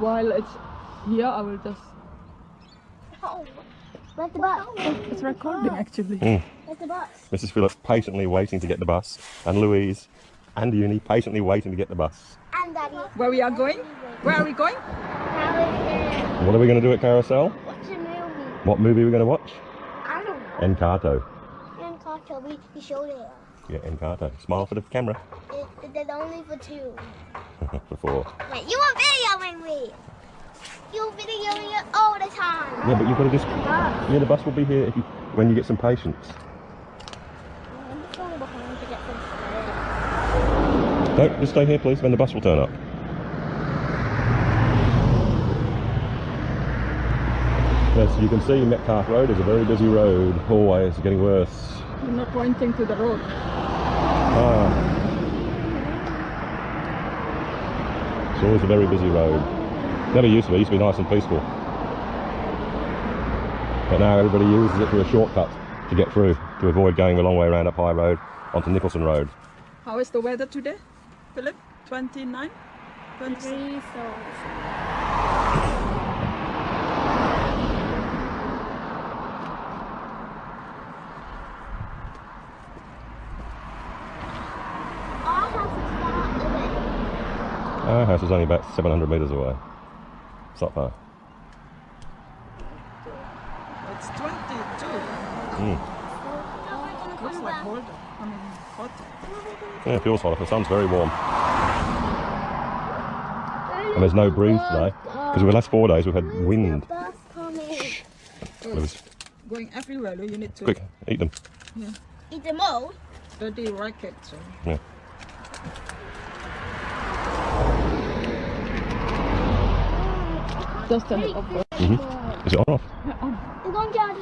while it's here, I will just. Oh, where's the bus? It's recording actually. Mm. Where's the bus? Mrs. Phillips patiently waiting to get the bus, and Louise and Uni patiently waiting to get the bus. And Daddy. Where we are going? Where are we going? How is What are we going to do at Carousel? it? What's a movie? What movie are we going to watch? I don't know. Encanto. And Carter, we, we showed it. Yeah, Encanto. Smile for the camera. It, it only for two. Before. Wait, you were videoing me. You were videoing it all the time. Yeah, but you've got to just. Bus. Yeah, the bus will be here if you, when you get some patience. I'm just going behind to get some stairs. No, just stay here, please. Then the bus will turn up. Yes, you can see Metcalf Road is a very busy road. Always getting worse. You're not pointing to the road. Ah. It's always a very busy road. Never used to be, it used to be nice and peaceful. But now everybody uses it for a shortcut to get through, to avoid going the long way around up High Road onto Nicholson Road. How is the weather today, Philip? 29? 20? Three souls. Our house is far away. Our house is only about 700 metres away. It's not far. It's 22. Mm. Looks like cold. I mean, hot. Yeah, it feels hot. The sun's very warm. And there's no breeze today. Because the last four days we've had wind. Bus coming. It was it's going everywhere. You need to quick, eat them. Eat them all. study racket. So. Yeah. Just turn it off. hmm Is it on off? It's going down.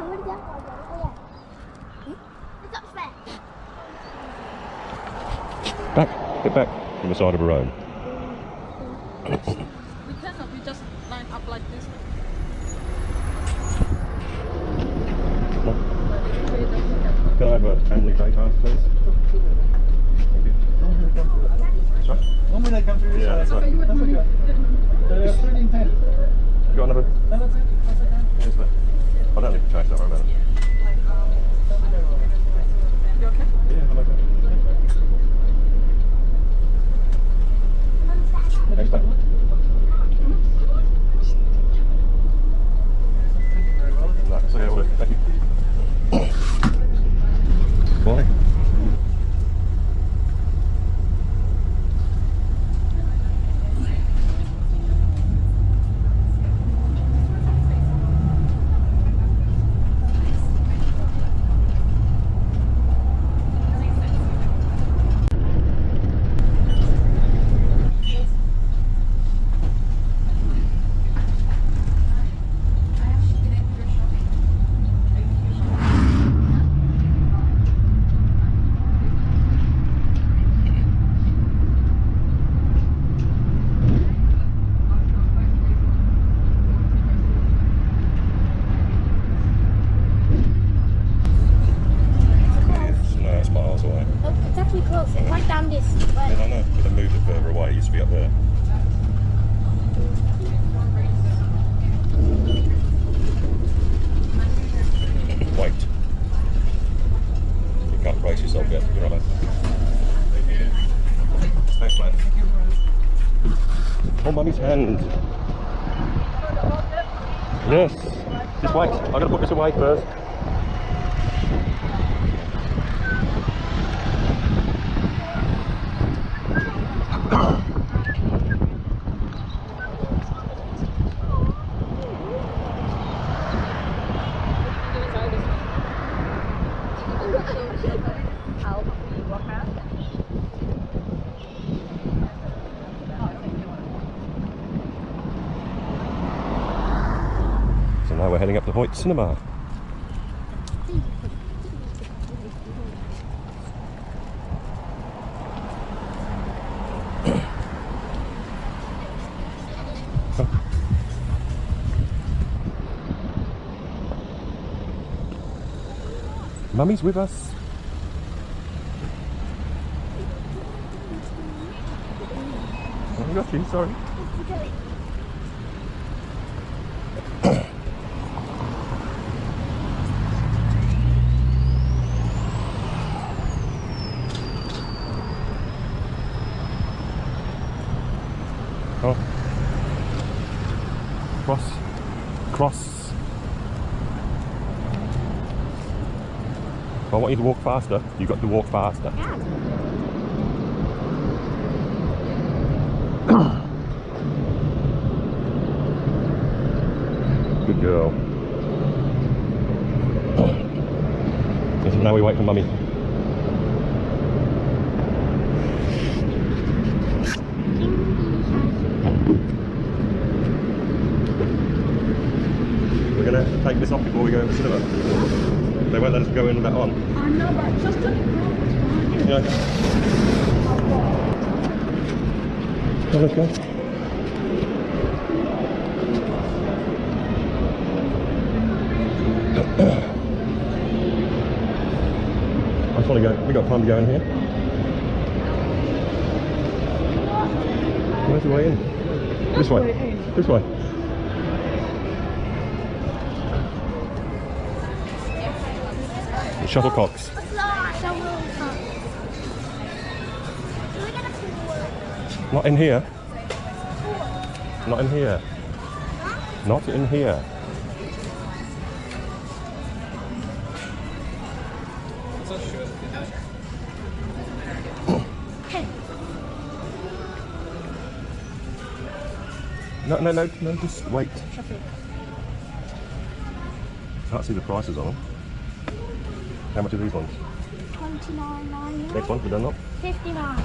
Oh, yeah. It's upstairs. Back, get back from the side of the road. We cannot. We just line up like this. Can I have a family daytime, please? Thank you. Sorry? One minute, come through this Yeah, that's side. right. That's okay. 13, 10. You got another? No, that's it. That's okay. Yes, mate. I don't need to change that, worry about it. You okay? Yeah, I'm okay. Thanks, mate. No, it's okay, will do. Thank you. Bye. It's, no, it's miles away. Oh, it's actually close. It's right down this way. Yeah, I know, but they moved it further away. It used to be up there. Wait. You can't brace yourself yet. You're all right. Thanks, mate. Hold mummy's hand. Yes. Just wait. I'm going to put this away first. So now we're heading up to Hoyt Cinema. Mummy's with us. I got you, sorry. Cross. Cross. If I want you to walk faster, you've got to walk faster. Yeah. Good girl. Now we wait for mummy. We're gonna take this off before we go in the cinema. They won't let us go in with that on. I know, but just to Yeah. Oh, let's go. I just want to go. We got time to go in here. Where's the way in? This way. This way. Shuttlecocks. Not in here. Not in here. Not in here. No, no, no, no, just wait. Can't see the prices on them. How much are these ones? Twenty-nine ninety-nine. Next one, for Dunlop. Fifty-nine.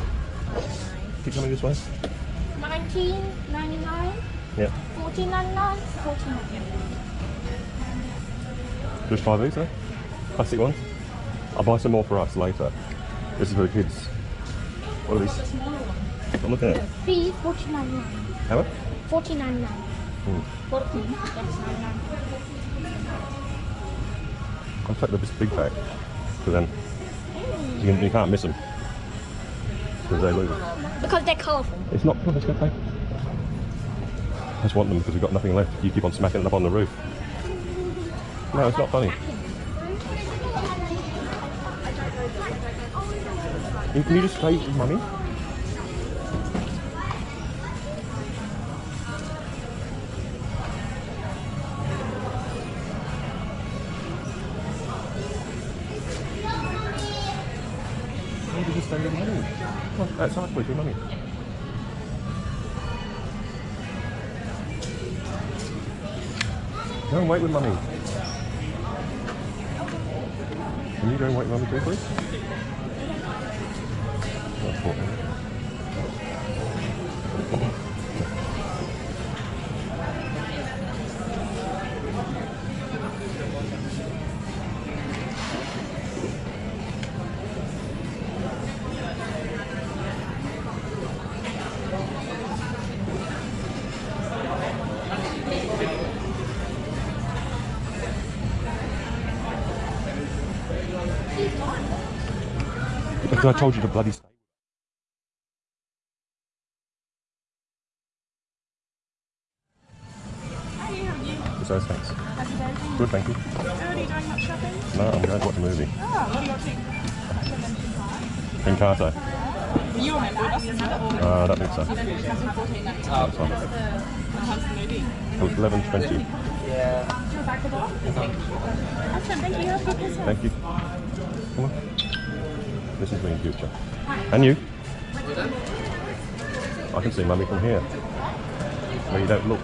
Keep coming this way. Nineteen ninety-nine. Yeah. Fourteen ninety-nine. Fourteen. Just try these, eh? Plastic ones. I'll buy some more for us later. This is for the kids. What are these? I'm looking at it. Fee fourteen ninety-nine. How much? Fourteen ninety-nine. Hmm. Fourteen. Yes, ninety-nine. I'll take the big pack. Because then you, can, you can't miss them. Because they lose. Because they're colourful. It's not it's okay. I just want them because we've got nothing left. You keep on smacking it up on the roof. No, it's not funny. Can you just stay mummy? You can just stay with mummy. Come on, outside please with mummy. Go wait with mummy. Can you go and wait with mummy too, please? That's important. I told you to bloody. It's those thanks. Good, thank you. Are you doing much shopping? No, I'm going to watch a movie. Oh, what are you watching? Encanto. You remember us, isn't it? Or Uh, I don't think so. comes in 14 next That's fine. What the movie? It was 11.20. Do you back the? Awesome, thank you. Have a good Christmas. Thank you. Come on. This is me in future. And you? I can see mummy from here. Where you don't look.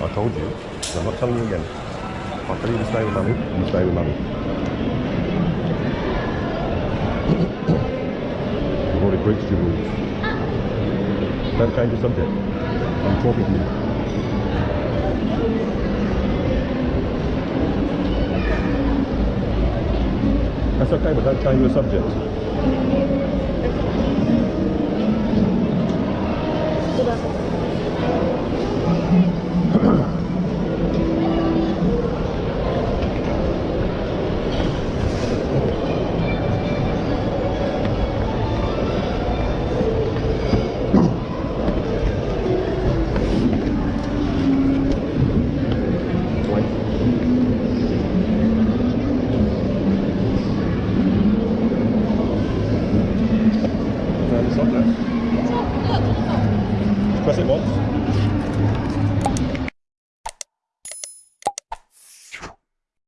I told you. I'm not telling you again. I tell you to stay with mummy, you stay with mummy. You've already breached your rules. Don't change the subject. I'm talking to you. That's okay, but don't change the subject.